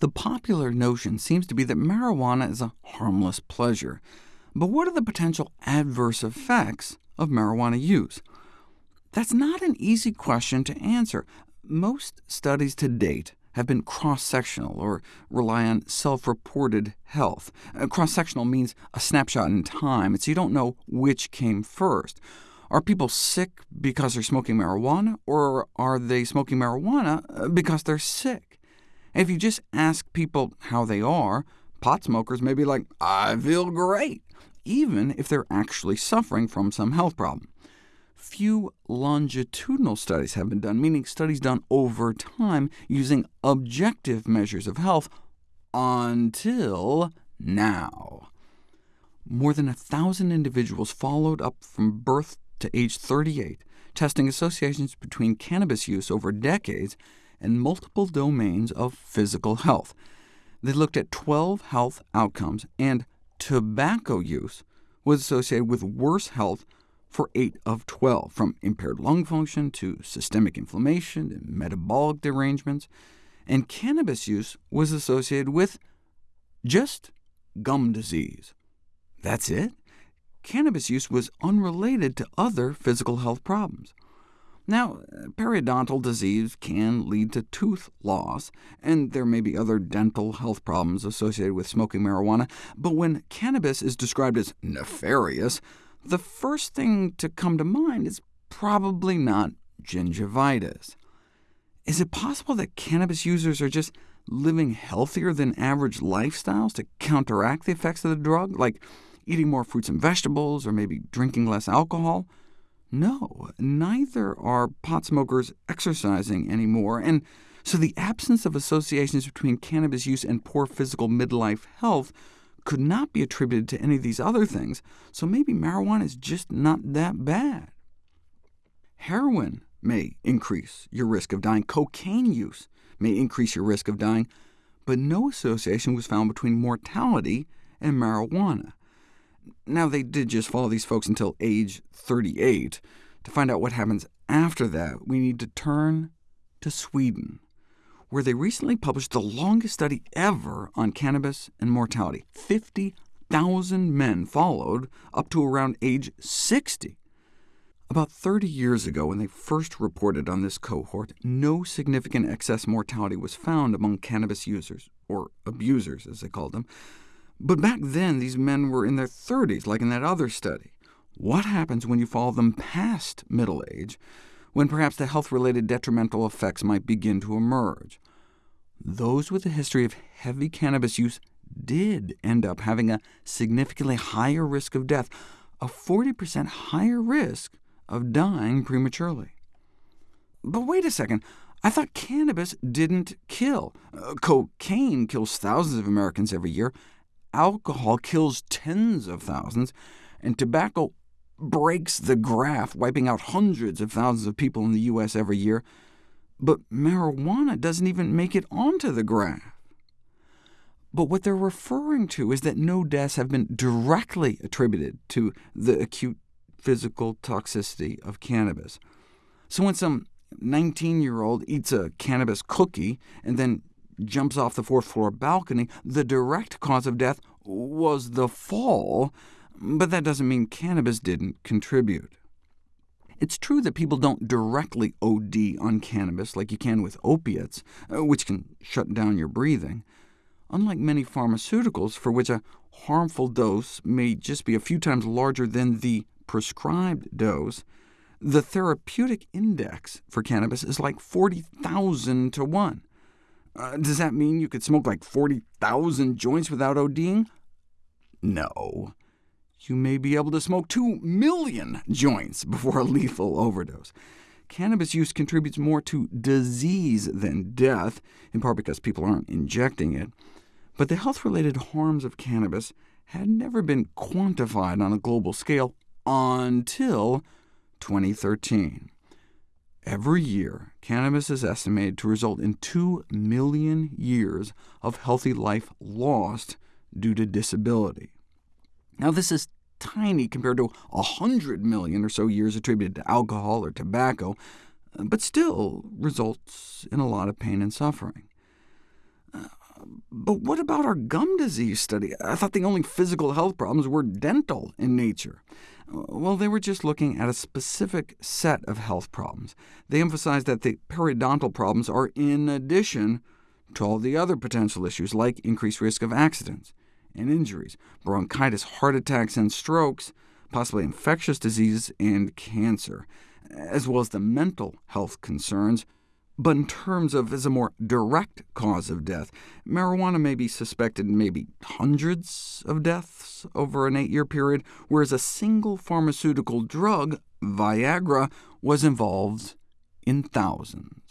The popular notion seems to be that marijuana is a harmless pleasure. But what are the potential adverse effects of marijuana use? That's not an easy question to answer. Most studies to date have been cross-sectional, or rely on self-reported health. Uh, cross-sectional means a snapshot in time, so you don't know which came first. Are people sick because they're smoking marijuana, or are they smoking marijuana uh, because they're sick? If you just ask people how they are, pot smokers may be like, I feel great, even if they're actually suffering from some health problem. Few longitudinal studies have been done, meaning studies done over time using objective measures of health, until now. More than a thousand individuals followed up from birth to age 38, testing associations between cannabis use over decades and multiple domains of physical health. They looked at 12 health outcomes, and tobacco use was associated with worse health for 8 of 12, from impaired lung function to systemic inflammation and metabolic derangements, and cannabis use was associated with just gum disease. That's it? Cannabis use was unrelated to other physical health problems. Now, periodontal disease can lead to tooth loss, and there may be other dental health problems associated with smoking marijuana, but when cannabis is described as nefarious, the first thing to come to mind is probably not gingivitis. Is it possible that cannabis users are just living healthier than average lifestyles to counteract the effects of the drug, like eating more fruits and vegetables, or maybe drinking less alcohol? No, neither are pot smokers exercising anymore, and so the absence of associations between cannabis use and poor physical midlife health could not be attributed to any of these other things, so maybe marijuana is just not that bad. Heroin may increase your risk of dying. Cocaine use may increase your risk of dying, but no association was found between mortality and marijuana. Now, they did just follow these folks until age 38. To find out what happens after that, we need to turn to Sweden, where they recently published the longest study ever on cannabis and mortality. 50,000 men followed up to around age 60. About 30 years ago, when they first reported on this cohort, no significant excess mortality was found among cannabis users, or abusers, as they called them. But back then, these men were in their 30s, like in that other study. What happens when you follow them past middle age, when perhaps the health-related detrimental effects might begin to emerge? Those with a history of heavy cannabis use did end up having a significantly higher risk of death, a 40% higher risk of dying prematurely. But wait a second, I thought cannabis didn't kill. Uh, cocaine kills thousands of Americans every year, alcohol kills tens of thousands, and tobacco breaks the graph, wiping out hundreds of thousands of people in the U.S. every year, but marijuana doesn't even make it onto the graph. But what they're referring to is that no deaths have been directly attributed to the acute physical toxicity of cannabis. So when some 19-year-old eats a cannabis cookie and then jumps off the fourth-floor balcony, the direct cause of death was the fall, but that doesn't mean cannabis didn't contribute. It's true that people don't directly OD on cannabis like you can with opiates, uh, which can shut down your breathing. Unlike many pharmaceuticals, for which a harmful dose may just be a few times larger than the prescribed dose, the therapeutic index for cannabis is like 40,000 to 1. Uh, does that mean you could smoke like 40,000 joints without ODing? No. You may be able to smoke 2 million joints before a lethal overdose. Cannabis use contributes more to disease than death, in part because people aren't injecting it. But the health-related harms of cannabis had never been quantified on a global scale until 2013. Every year, cannabis is estimated to result in 2 million years of healthy life lost due to disability. Now, this is tiny compared to 100 million or so years attributed to alcohol or tobacco, but still results in a lot of pain and suffering. But what about our gum disease study? I thought the only physical health problems were dental in nature. Well, they were just looking at a specific set of health problems. They emphasized that the periodontal problems are in addition to all the other potential issues, like increased risk of accidents and injuries, bronchitis, heart attacks, and strokes, possibly infectious diseases and cancer, as well as the mental health concerns. But in terms of as a more direct cause of death, marijuana may be suspected maybe hundreds of deaths over an eight-year period, whereas a single pharmaceutical drug, Viagra, was involved in thousands.